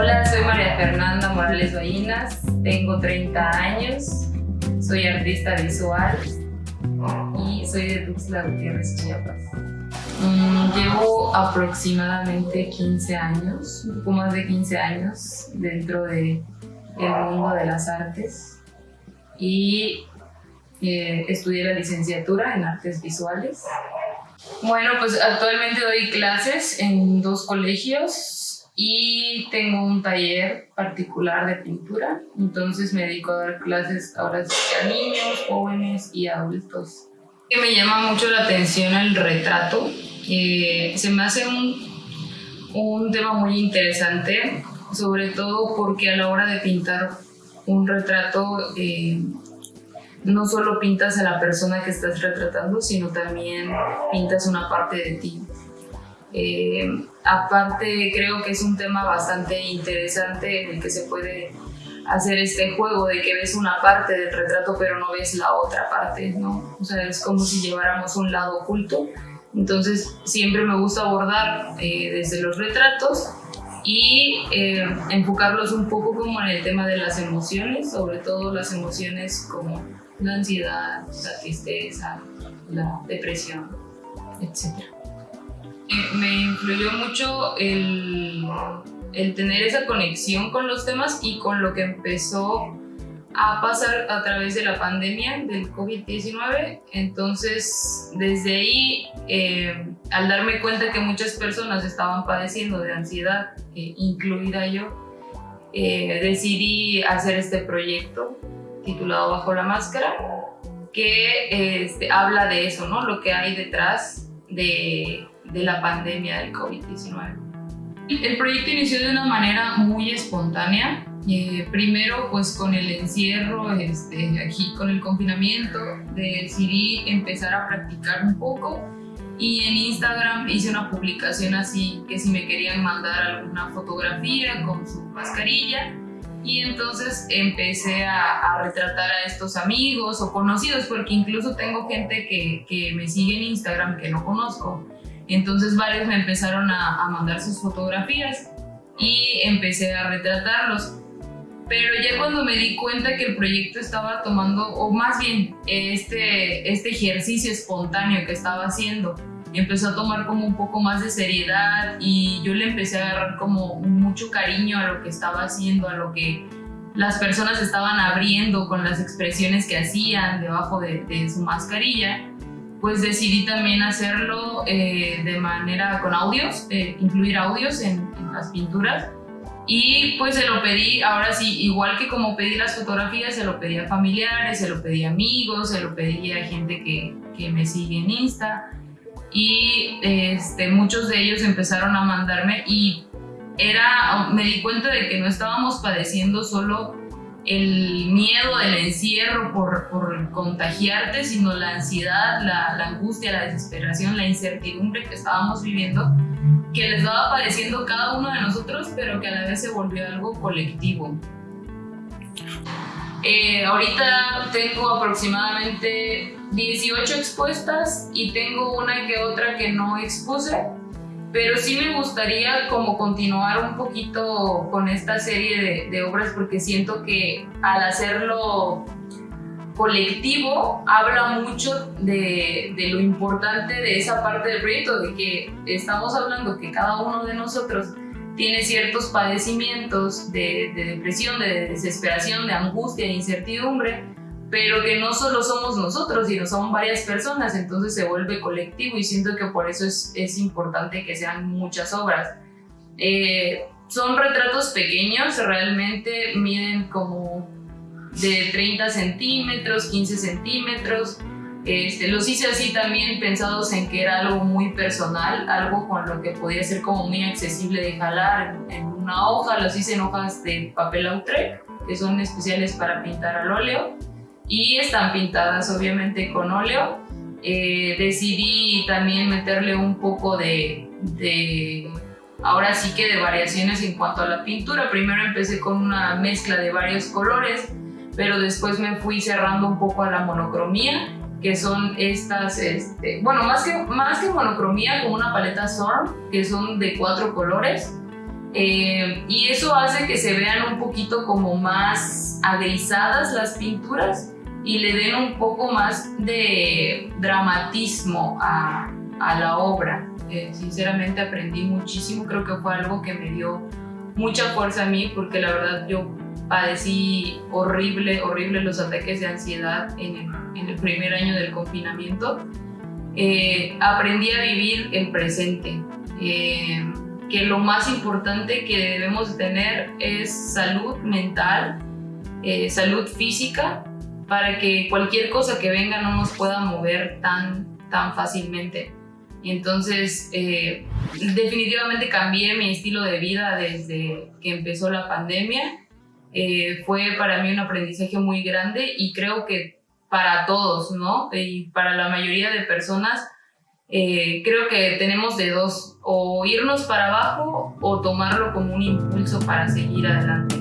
Hola, soy María Fernanda Morales Ballinas, tengo 30 años, soy artista visual y soy de Tuxtla Gutiérrez, Chiapas. Mm, llevo aproximadamente 15 años, un poco más de 15 años dentro del mundo de las artes y eh, estudié la licenciatura en artes visuales. Bueno, pues actualmente doy clases en dos colegios y tengo un taller particular de pintura, entonces me dedico a dar clases ahora a niños, jóvenes y adultos. Que me llama mucho la atención el retrato, eh, se me hace un, un tema muy interesante, sobre todo porque a la hora de pintar un retrato eh, no solo pintas a la persona que estás retratando, sino también pintas una parte de ti. Eh, aparte, creo que es un tema bastante interesante en el que se puede hacer este juego de que ves una parte del retrato pero no ves la otra parte, ¿no? O sea, es como si lleváramos un lado oculto. Entonces, siempre me gusta abordar eh, desde los retratos y eh, enfocarlos un poco como en el tema de las emociones, sobre todo las emociones como la ansiedad, la tristeza, la depresión, etc me influyó mucho el, tener esa conexión con los temas y con lo que empezó a pasar a través de la pandemia del COVID-19. Entonces, desde ahí, eh, al darme cuenta que muchas personas estaban padeciendo de ansiedad, eh, incluida yo, eh, decidí hacer este proyecto titulado Bajo la Máscara, que este, habla de eso, ¿no? Lo que hay detrás de de la pandemia del COVID-19. El proyecto inició de una manera muy espontánea, eh, primero pues con el encierro, este, aquí con el confinamiento, decidí empezar a practicar un poco y en Instagram hice una publicación así que si me querían mandar alguna fotografía con su mascarilla y entonces empecé a, a, retratar a estos amigos o conocidos porque incluso tengo gente que, que me sigue en Instagram que no conozco entonces varios me empezaron a, mandar sus fotografías y empecé a retratarlos. Pero ya cuando me di cuenta que el proyecto estaba tomando, o más bien este, este ejercicio espontáneo que estaba haciendo, empezó a tomar como un poco más de seriedad y yo le empecé a agarrar como mucho cariño a lo que estaba haciendo, a lo que las personas estaban abriendo con las expresiones que hacían debajo de, de su mascarilla pues decidí también hacerlo eh, de manera con audios, eh, incluir audios en, las pinturas. Y pues se lo pedí, ahora sí, igual que como pedí las fotografías, se lo pedí a familiares, se lo pedí a amigos, se lo pedí a gente que, que me sigue en Insta. Y este, muchos de ellos empezaron a mandarme y era, me di cuenta de que no estábamos padeciendo solo el miedo del encierro por, por contagiarte, sino la ansiedad, la, la, angustia, la desesperación, la incertidumbre que estábamos viviendo, que les estaba padeciendo cada uno de nosotros, pero que a la vez se volvió algo colectivo. Eh, ahorita tengo aproximadamente 18 expuestas y tengo una que otra que no expuse pero sí me gustaría como continuar un poquito con esta serie de, obras porque siento que al hacerlo colectivo habla mucho de, lo importante de esa parte del proyecto, de que estamos hablando que cada uno de nosotros tiene ciertos padecimientos de, de depresión, de desesperación, de angustia, de incertidumbre, pero que no solo somos nosotros, sino son varias personas, entonces se vuelve colectivo y siento que por eso es, es importante que sean muchas obras. Eh, son retratos pequeños, realmente miden como de 30 centímetros, 15 centímetros. Este, los hice así también pensados en que era algo muy personal, algo con lo que podía ser como muy accesible de jalar en, una hoja. Los hice en hojas de papel Lautrec, que son especiales para pintar al óleo y están pintadas obviamente con óleo. Eh, decidí también meterle un poco de, de, ahora sí que de variaciones en cuanto a la pintura. Primero empecé con una mezcla de varios colores, pero después me fui cerrando un poco a la monocromía, que son estas, este, bueno, más que, más que monocromía, como una paleta Storm, que son de cuatro colores. Eh, y eso hace que se vean un poquito como más agrisadas las pinturas y le den un poco más de dramatismo a, a la obra. Eh, sinceramente aprendí muchísimo, creo que fue algo que me dio mucha fuerza a mí porque la verdad yo padecí horrible, horrible los ataques de ansiedad en el, en el primer año del confinamiento. Eh, aprendí a vivir el presente, eh, que lo más importante que debemos tener es salud mental, eh, salud física, para que cualquier cosa que venga no nos pueda mover tan, tan fácilmente. Y entonces, definitivamente cambié mi estilo de vida desde que empezó la pandemia eh, fue para mí un aprendizaje muy grande y creo que para todos, ¿no? Y para la mayoría de personas, eh, creo que tenemos de dos, o irnos para abajo o tomarlo como un impulso para seguir adelante.